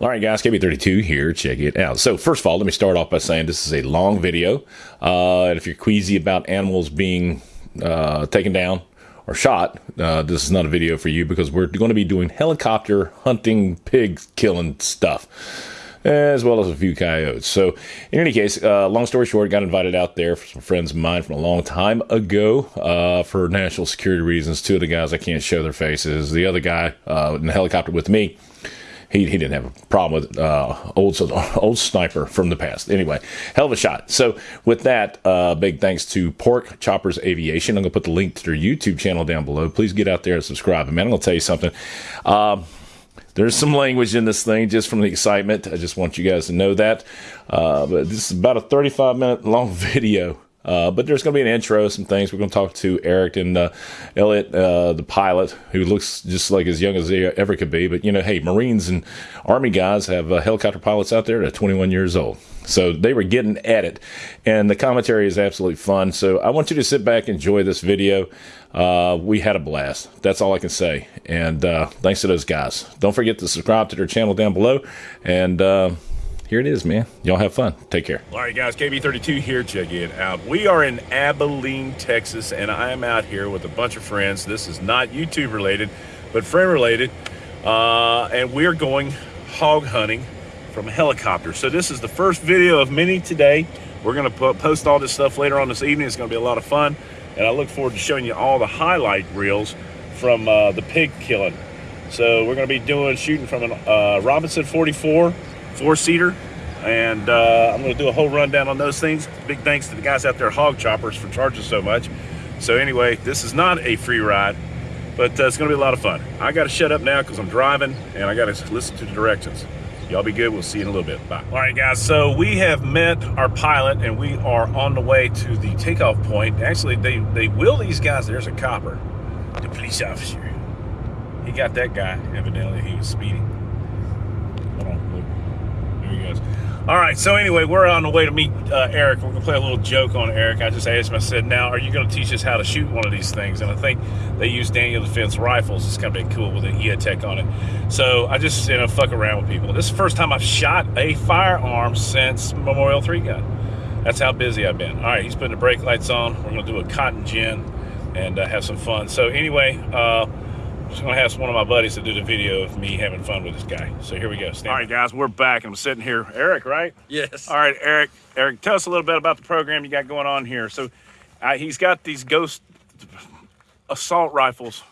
All right, guys, KB32 here. Check it out. So, first of all, let me start off by saying this is a long video. Uh, and if you're queasy about animals being uh, taken down or shot, uh, this is not a video for you because we're going to be doing helicopter hunting, pig killing stuff, as well as a few coyotes. So, in any case, uh, long story short, got invited out there for some friends of mine from a long time ago uh, for national security reasons. Two of the guys I can't show their faces. The other guy uh, in the helicopter with me he, he didn't have a problem with uh, old old sniper from the past. Anyway, hell of a shot. So with that, uh, big thanks to Pork Choppers Aviation. I'm gonna put the link to their YouTube channel down below. Please get out there and subscribe. And man, I'm gonna tell you something. Um, there's some language in this thing just from the excitement. I just want you guys to know that. Uh, but this is about a 35 minute long video. Uh, but there's going to be an intro, some things. We're going to talk to Eric and uh, Elliot, uh, the pilot, who looks just like as young as he ever could be. But, you know, hey, Marines and Army guys have uh, helicopter pilots out there that are 21 years old. So they were getting at it. And the commentary is absolutely fun. So I want you to sit back, and enjoy this video. Uh, we had a blast. That's all I can say. And uh, thanks to those guys. Don't forget to subscribe to their channel down below. And here it is, man. Y'all have fun. Take care. All right, guys. KB32 here. Check it out. We are in Abilene, Texas, and I am out here with a bunch of friends. This is not YouTube related, but friend related. Uh, and we're going hog hunting from a helicopter. So this is the first video of many today. We're going to post all this stuff later on this evening. It's going to be a lot of fun. And I look forward to showing you all the highlight reels from uh, the pig killing. So we're going to be doing shooting from a uh, Robinson 44 four-seater. And uh, I'm to do a whole rundown on those things. Big thanks to the guys out there Hog Choppers for charging so much. So anyway, this is not a free ride, but uh, it's to be a lot of fun. I got to shut up now because I'm driving and I got to listen to the directions. Y'all be good. We'll see you in a little bit. Bye. All right, guys. So we have met our pilot and we are on the way to the takeoff point. Actually, they, they will these guys. There's a copper, the police officer. He got that guy, evidently. He was speeding. All right, so anyway, we're on the way to meet uh, Eric. We're gonna play a little joke on Eric. I just asked him, I said, now, are you gonna teach us how to shoot one of these things? And I think they use Daniel Defense rifles. It's kind of cool with an EOTech on it. So I just, you know, fuck around with people. This is the first time I've shot a firearm since Memorial 3 gun. That's how busy I've been. All right, he's putting the brake lights on. We're gonna do a cotton gin and uh, have some fun. So anyway, uh, just gonna have one of my buddies to do the video of me having fun with this guy. So here we go. Stand All right, guys, we're back. I'm sitting here. Eric, right? Yes. All right, Eric. Eric, tell us a little bit about the program you got going on here. So uh, he's got these ghost assault rifles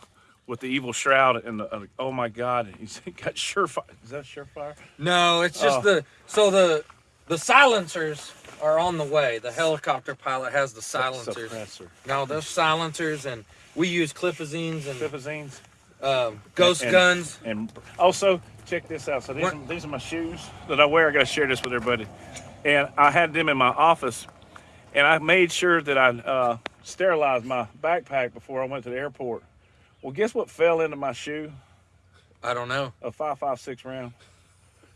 with the evil shroud and the, uh, oh my God, he's got surefire. Is that surefire? No, it's just oh. the so the the silencers are on the way. The helicopter pilot has the silencers. Suppressor. No, those silencers and we use clipazines and clipazines um, ghost and, guns. And also, check this out. So these, are, these are my shoes that I wear. I got to share this with everybody. And I had them in my office, and I made sure that I uh, sterilized my backpack before I went to the airport. Well, guess what fell into my shoe? I don't know. A 5.56 round.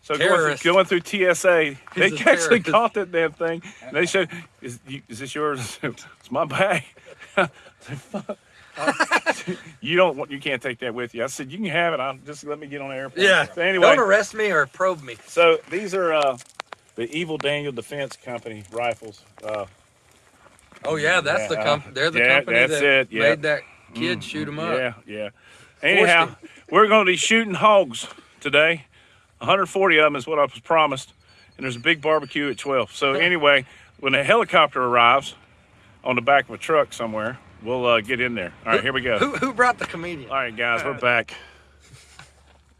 So going through, going through, TSA, He's they actually caught that damn thing. And they said, "Is, is this yours?" it's my bag. you don't want, you can't take that with you. I said, you can have it. I'll just let me get on the airplane. Yeah. So anyway. Don't arrest me or probe me. So these are uh, the Evil Daniel Defense Company rifles. Uh, oh yeah, that's yeah, the company. They're the yeah, company that it. Yeah. made that kid mm, shoot them up. Yeah, yeah. Anyhow, we're going to be shooting hogs today. 140 of them is what I was promised. And there's a big barbecue at 12. So anyway, when the helicopter arrives on the back of a truck somewhere, We'll uh, get in there. All right, here we go. Who, who brought the comedian? All right, guys, we're back.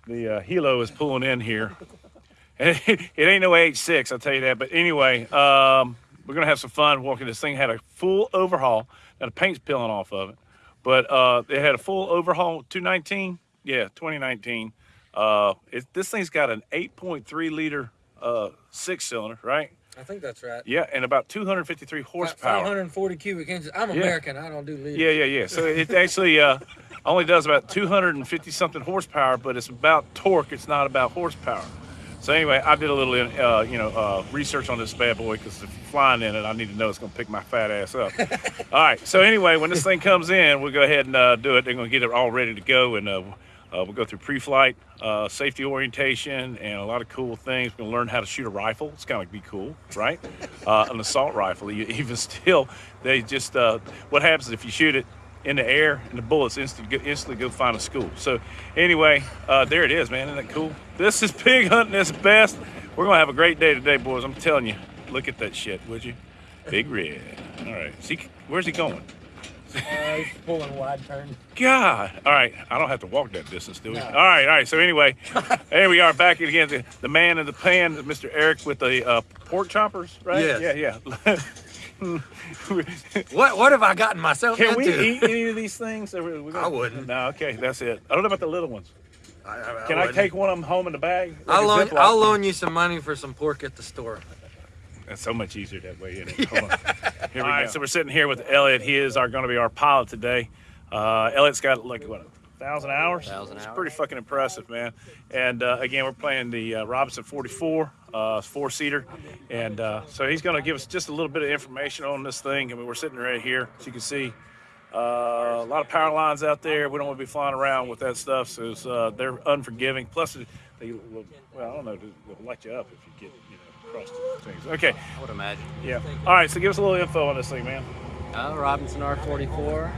The uh, helo is pulling in here. it, it ain't no H6, I'll tell you that. But anyway, um, we're going to have some fun walking. This thing had a full overhaul. Now, the paint's peeling off of it. But uh, it had a full overhaul, 219? Yeah, 2019. Uh, it, this thing's got an 8.3 liter uh, six cylinder, right? I think that's right. Yeah, and about 253 horsepower. 540 cubic inches. I'm yeah. American. I don't do liters. Yeah, yeah, yeah. So it actually uh, only does about 250 something horsepower, but it's about torque. It's not about horsepower. So anyway, I did a little, uh, you know, uh, research on this bad boy because if flying in it, I need to know it's going to pick my fat ass up. all right. So anyway, when this thing comes in, we'll go ahead and uh, do it. They're going to get it all ready to go, and uh, we'll go through pre-flight, uh, safety orientation, and a lot of cool things. We're gonna learn how to shoot a rifle. It's gonna be cool, right? Uh, an assault rifle. You- Even still, they just uh, what happens if you shoot it in the air and the bullets instantly go, instantly go find a school. So anyway, uh, there it is, man. Isn't that cool? This is pig hunting at its best. We're gonna have a great day today, boys. I'm telling you. Look at that shit, would you? Big red. All right. See, where's he going? Uh, he's pulling a wide turn. God. All right. I don't have to walk that distance, do we? All right. All right. So anyway, there we are back again. The, the man in the pan, Mr. Eric with the uh, pork choppers, right? Yes. Yeah, yeah. What what have I gotten myself Can we eat any of these things? We- we gonna- I wouldn't. No. Okay. That's it. I don't know about the little ones. I, I, Can I, take one of them home in the bag? Like I'll loan, I'll loan you some money for some pork at the store. That's so much easier that way. Isn't it? Hold on. Here we go. So we're sitting here with Elliot. He is our going to be our pilot today. Uh, Elliot's got like what a thousand hours. Thousand it's hours. pretty fucking impressive, man. And uh, again, we're playing the uh, Robinson 44 uh, four seater, and uh, so he's going to give us just a little bit of information on this thing. I mean, we're sitting right here, as you can see. Uh, a lot of power lines out there. We don't want to be flying around with that stuff, so it's, uh, they're unforgiving. Plus, they will, well, I don't know, they'll light you up if you get you know across the things. Okay, I would imagine. yeah. All right, so give us a little info on this thing, man. Uh, Robinson R44.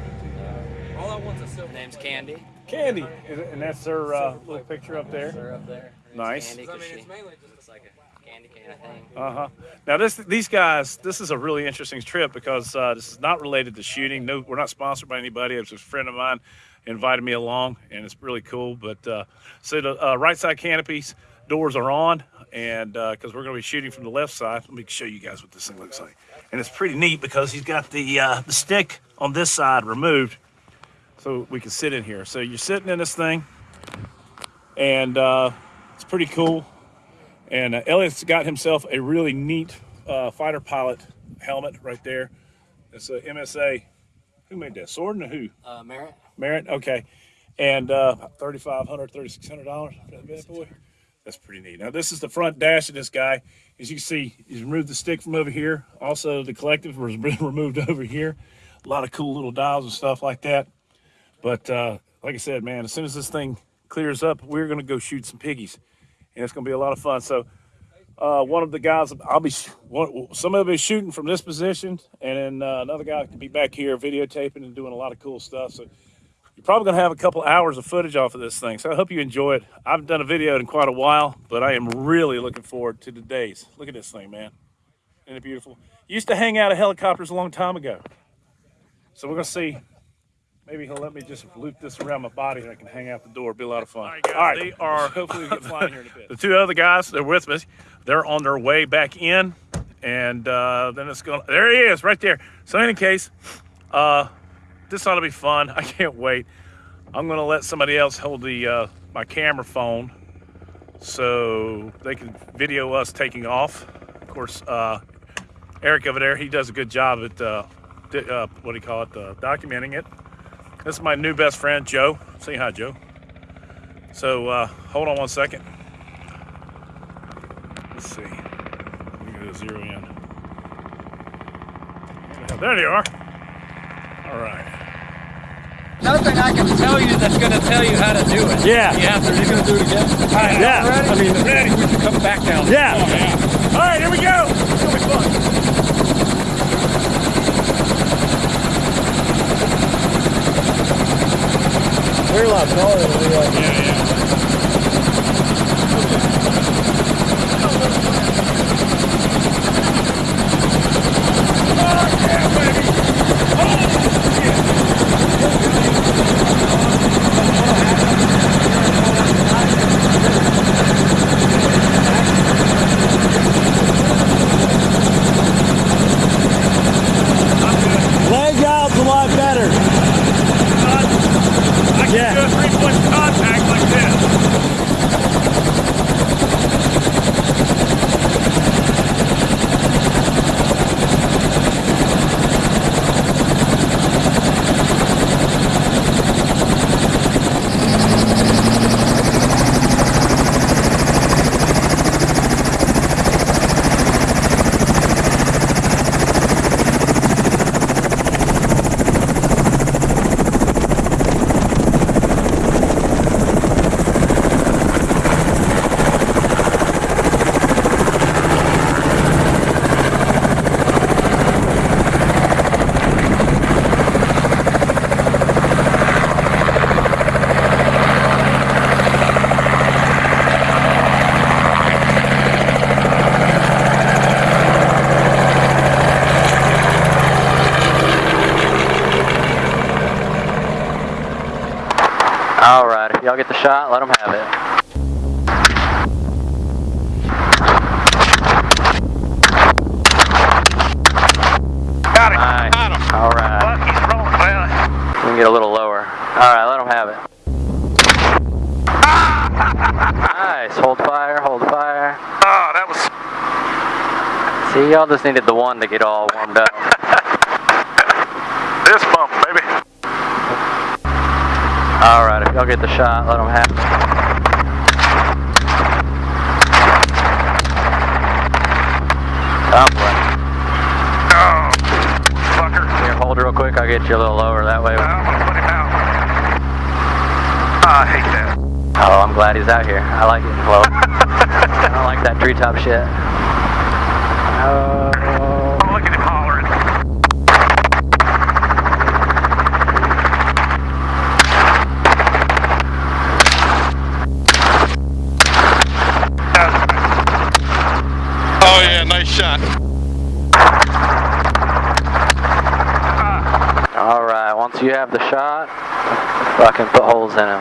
All I want is Her silver. name's Candy. Candy, and that's her uh, little picture up there. Her up there. Nice. Candy I 'cause mean, she it's mainly just looks like a candy cane, I think. Uh huh. Now this, these guys, this is a really interesting trip because uh, this is not related to shooting. No, we're not sponsored by anybody. It's a friend of mine invited me along, and it's really cool. But uh, so the uh, right side canopies doors are on, and because we're going to be shooting from the left side, let me show you guys what this thing looks like. And it's pretty neat because he's got the uh, the stick on this side removed, so we can sit in here. So you're sitting in this thing, and uh, it's pretty cool. And uh, Elliot's got himself a really neat uh, fighter pilot helmet right there. It's a MSA. Who made that? Sword and who? Uh, Merritt? Merritt. Okay. And uh, $3,500, $3,600 for that bad boy. That's pretty neat. Now, this is the front dash of this guy. As you can see, he's removed the stick from over here. Also, the collective was been removed over here. A lot of cool little dials and stuff like that. But uh, like I said, man, as soon as this thing clears up, we're going to go shoot some piggies. And it's going to be a lot of fun. So, uh, one of the guys, I'll be, one, somebody will be shooting from this position, and then uh, another guy could be back here videotaping and doing a lot of cool stuff. So, you're probably going to have a couple hours of footage off of this thing. So, I hope you enjoy it. I haven't done a video in quite a while, but I am really looking forward to the days. Look at this thing, man. Isn't it beautiful? Used to hang out of helicopters a long time ago. So, we're going to see. Maybe he'll let me just loop this around my body and I can hang out the door. It'll be a lot of fun. All right, guys, they are. Hopefully, we get flying here in a bit. The two other guys, they're with me. They're on their way back in, and uh, then it's going. to There he is, right there. So, in any case, uh, this ought to be fun. I can't wait. I'm going to let somebody else hold the uh, my camera phone so they can video us taking off. Of course, uh, Eric over there, he does a good job at uh, uh, what do you call it, uh, documenting it. This is my new best friend, Joe. Say hi, Joe. So uh, hold on one second. Let's see. We're gonna zero in. There you are. All right. Nothing I can tell you that's going to tell you how to do it. Yeah. You have to. You're going to do it again. Yeah. Ready? I mean, ready. We can come back down. Yeah. All right, here we go. It's gonna be fun. We're a lot taller than we are. Yeah, yeah. Leg out's a lot better. I can Yeah. do a three-point contact like Y'all get the shot, let them have it. Got it. Nice. Got him. All right. Bucky's rolling. Well, We can get a little lower. All right, let them have it. Ah! Nice. Hold fire, hold fire. oh, that was. See, y'all just needed the one to get all warmed up. This bump, baby. All right, if y'all get the shot, let them have it. Up, Oh, fucker. Here, hold real quick. I'll get you a little lower that way. I'm gonna put him out. Ah, I hate that. Oh, I'm glad he's out here. I like it. Well, I don't like that treetop shit. Oh, Oh, look at him hollering. Oh yeah, nice shot. all right. Once have the shot, fucking put holes in him.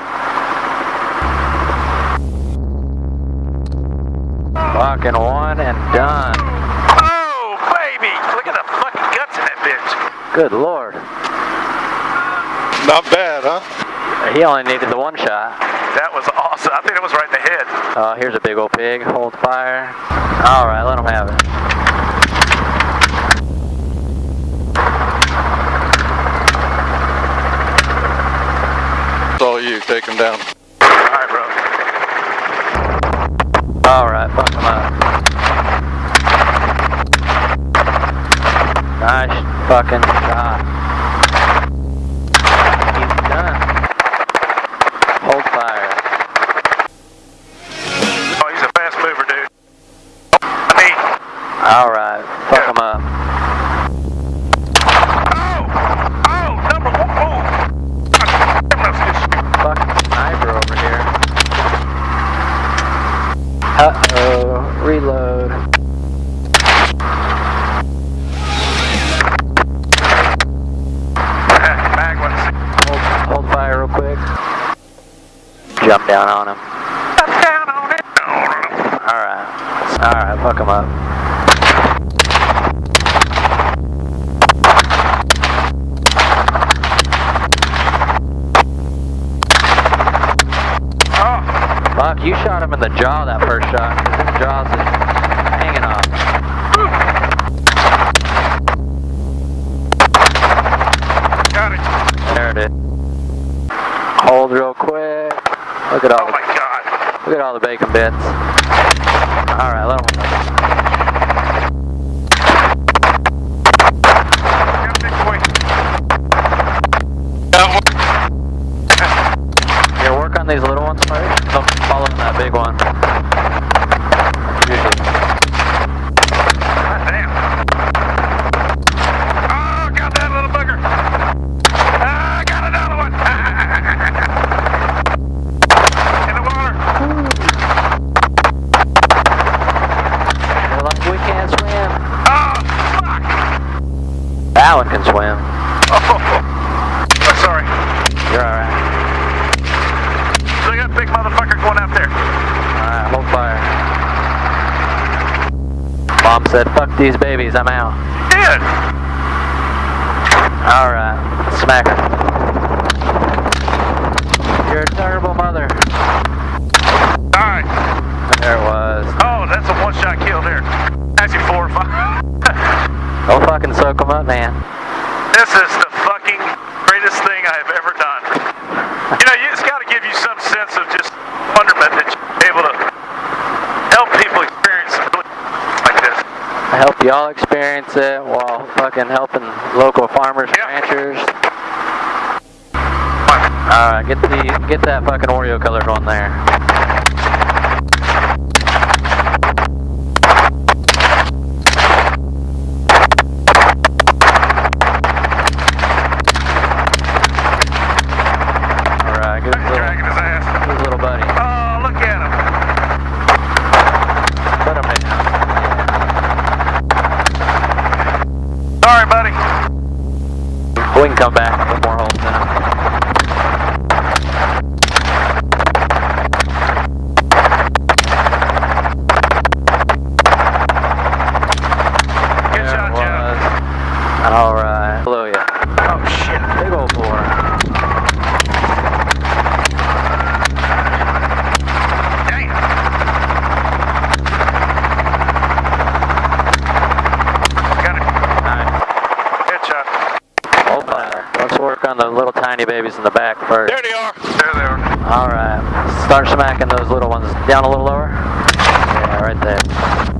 Fucking one and done. Oh, baby. Look at the fucking guts in that bitch. Good lord. Not bad, huh? He only needed the one shot. That was awesome. I think it was right in the head. Oh, here's a big old pig. Hold fire. All right, let him have it. It's all you. Take him down. All right, bro. All right, fuck him up. Nice fucking shot. He's done. Hold fire. Oh, he's a fast mover, dude. I mean, All right, fuck him up. oh, oh, number one. Oh, God damn, that's good shit. Fucking sniper over here. Uh oh, reload. Mag one. Hold, hold fire real quick. Jump down on him. down on it. Alright. Alright, fuck him up. Oh, Fuck, you shot him in the jaw that first shot. His jaws is hanging off. got it. There it is. Hold real quick. Look at all Oh the, my God. look at all the bacon bits. Alright, let him. Got a big boy. Here, work on these little ones first. Don't follow that big one. Usually. God damn. Oh, got that little bugger. Ah, got another one. In the water. They're like, we can't swim. Oh, fuck. That one can swim. Oh, oh sorry. You're alright. So you got a big motherfucker going out there. Alright, hold fire. Mom said, fuck these babies, I'm out. Did. Alright, smack her. You're a terrible mother. All right. There it was. Oh, that's a one-shot kill there. Actually, four or five. Go fucking soak them up, man. this is the fucking greatest thing I have ever done. You know, you- it's got to give you some sense of just wonderment that you're able to help people experience something like this. I help y'all experience it while fucking helping local farmers and Yeah. ranchers. Alright, get the get that fucking Oreo colored one there. work on the little tiny babies in the back first. There they are. There they are. All right. Start smacking those little ones. Down a little lower. Yeah, right there.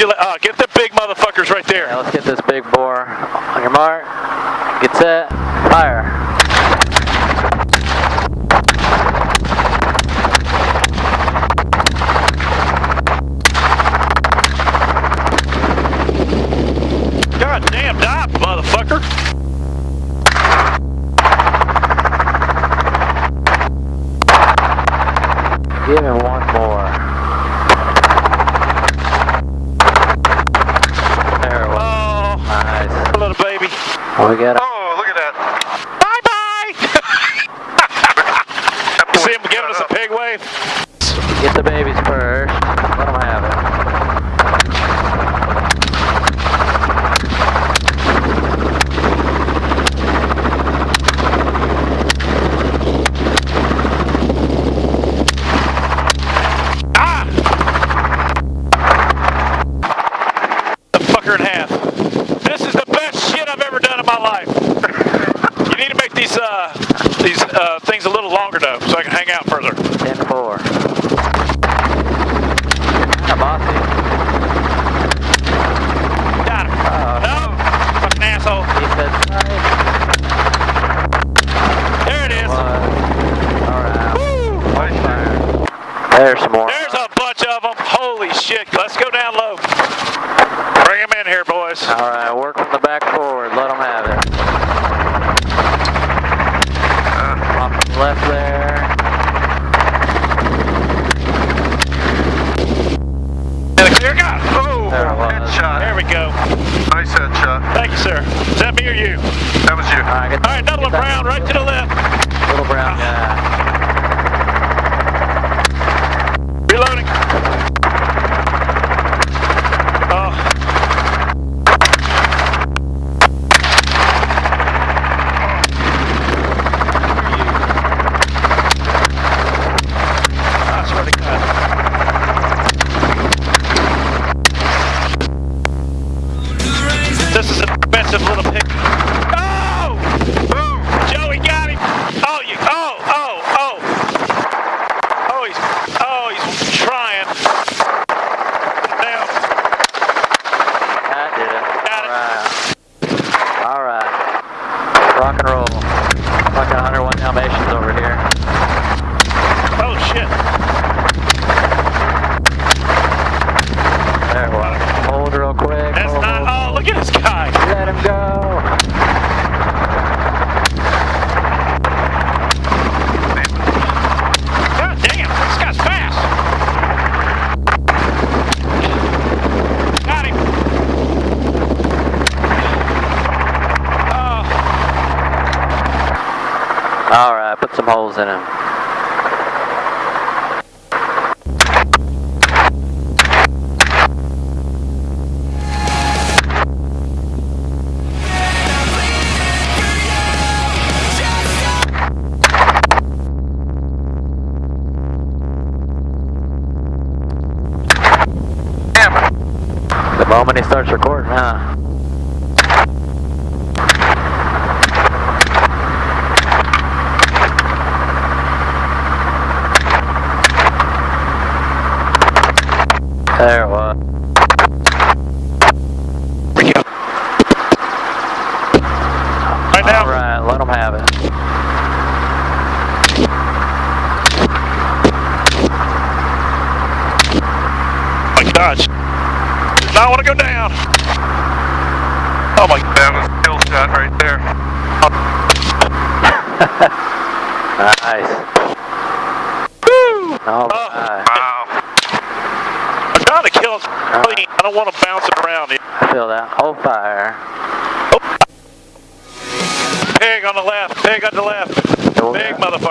you uh, get the big motherfuckers right there. Yeah, let's get this big bore. On your mark, get set, fire. longer enough so I can Yeah. when he starts recording, huh? There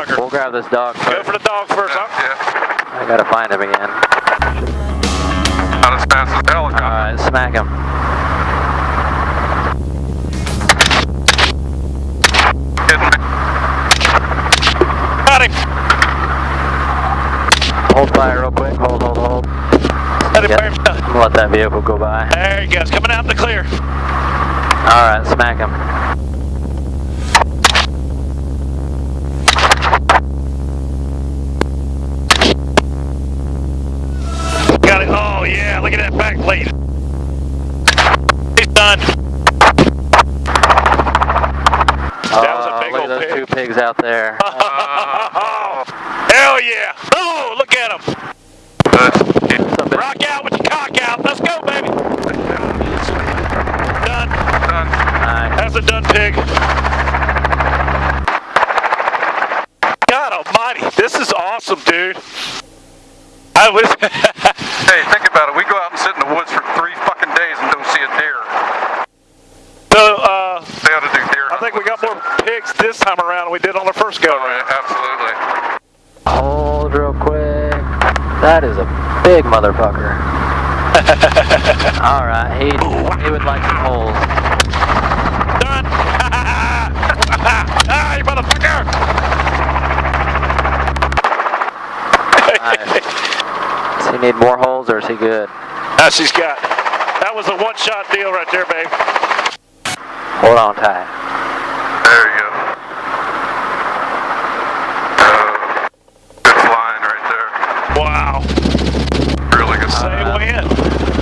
Big. We'll grab this dog Go for the dog first. huh? Yeah. I gotta find him again. Not as fast as the helicopter. Alright, smack him. Got him. Hold fire real quick. Hold, hold, hold. Let him burn. I'm gonna let that vehicle go by. There he goes. Coming out in the clear. Alright, smack him. Yeah. Look at that back plate. He's done. Uh, that was a big look at old those pig. two pigs out there. Oh, hell yeah. Oh, look at him. Something- Rock out with your cock out. Let's go, baby. Done. Done. Nice. That's a done pig. God almighty. This is awesome, dude. I was. Hey, think about it. We go out and sit in the woods for three fucking days and don't see a deer. so, uh, They ought to do deer. I think we got more pigs this time around than we did on the first go Right, around. absolutely. Hold real quick. That is a big motherfucker. Alright, he, he would like some holes. Done. ah, you motherfucker. Nice. Does he need more holes or is he good? Ah, she's got. That was a one-shot deal right there, babe. Hold on tight. There you go. Uh, good flying right there. Wow. Really good. Say when.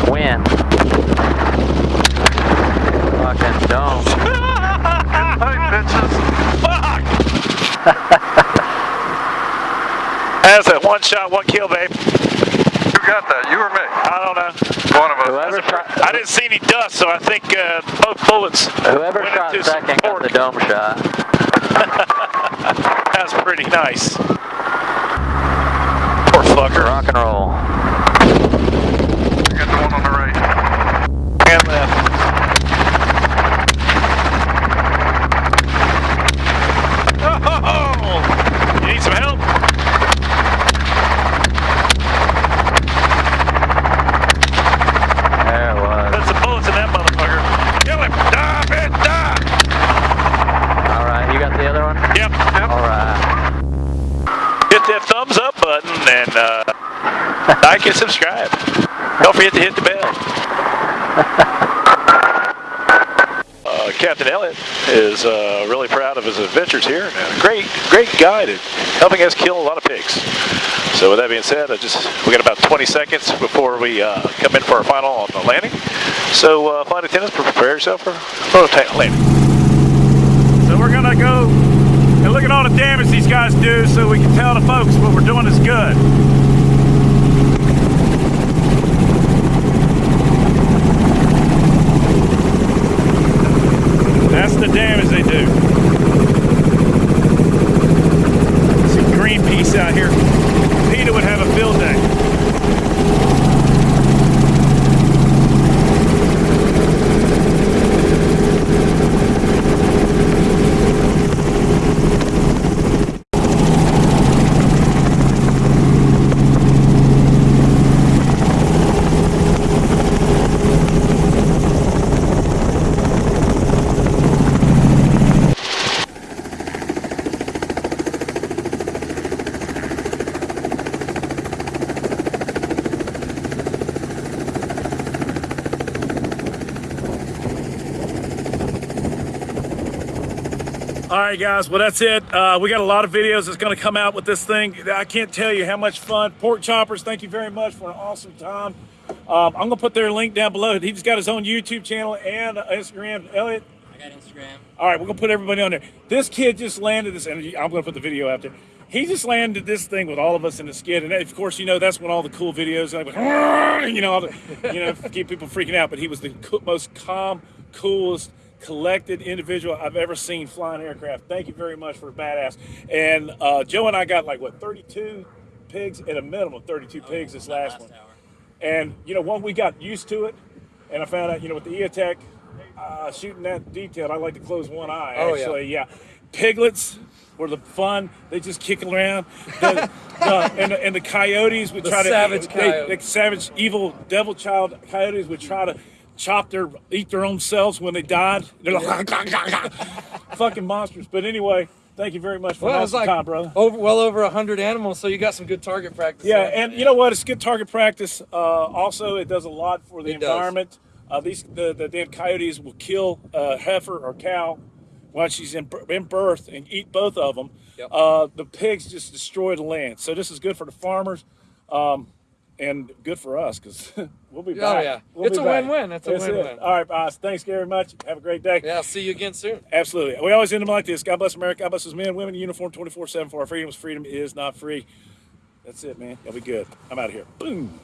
Win. Fucking don't. Hey, bitches. Fuck. That's a one-shot, one kill, babe. Who got that? You or me? I don't know. One of us. Whoever shot, I didn't see any dust, so I think uh, both bullets. whoever went shot into second got the dome shot. That's pretty nice. Poor fucker. Rock and roll. I got the one on the right. And left. Oh, you need some help? There it was. Put some bullets in that motherfucker. Kill him. Die, bitch, die. Alright, you got the other one? Yep. Alright. Hit that thumbs up button and uh, like and subscribe. Don't forget to hit the bell. Uh, Captain Elliot is uh, really proud of his adventures here. And a great, great guide at helping us kill a lot of pigs. So with that being said, I just we got about 20 seconds before we uh, come in for our final on the landing. So uh, flight attendants, prepare yourself for for landing. So we're gonna go and look at all the damage these guys do so we can tell the folks what we're doing is good. That's the damage they do. See Greenpeace out here. PETA would have a field day. All right, guys. Well, that's it. Uh, we got a lot of videos that's going to come out with this thing. I can't tell you how much fun. Pork Choppers, thank you very much for an awesome time. Um, I'm going to put their link down below. He just got his own YouTube channel and Instagram. Elliot, I got Instagram. all right, we're gonna put everybody on there. This kid just landed this, and I'm gonna put the video out there. He just landed this thing with all of us in the skid, and of course, you know that's when all the cool videos, like, you know, all the, you know, keep people freaking out. But he was the most calm, coolest, collected individual I've ever seen flying aircraft. Thank you very much for a badass. And uh, Joe and I got like what 32 pigs at a minimum, 32 pigs this last one. hour. And you know, when we got used to it, and I found out, you know, with the EOTech, uh, shooting that detail, I like to close one eye. Oh, yeah. actually, yeah. Piglets were the fun. They just kick around. The, the, and, the, and the coyotes would The try to savage they, coyote. savage, evil, devil child coyotes would try to chop their, eat their own selves when they died. They're like, fucking monsters. But anyway, thank you very much for Well, like time, brother. over well over a hundred animals, so you got some good target practice. Yeah, there. and you know what? It's good target practice. Uh, also, it does a lot for the It environment. Uh, these the, the damn coyotes will kill a heifer or cow while she's in, in birth and eat both of them. Yep. Uh, the pigs just destroy the land. So this is good for the farmers. Um, and good for us because we'll be Oh, back. yeah. We'll It's a back. win-win. It's a win-win. All right, boss. Thanks very much. Have a great day. yeah. I'll See you again soon. Absolutely. We always end them like this. God bless America. God bless his men, women uniform 24 7 for our freedoms. Freedom is not free. That's it, man. Y'all be good. I'm out of here. Boom.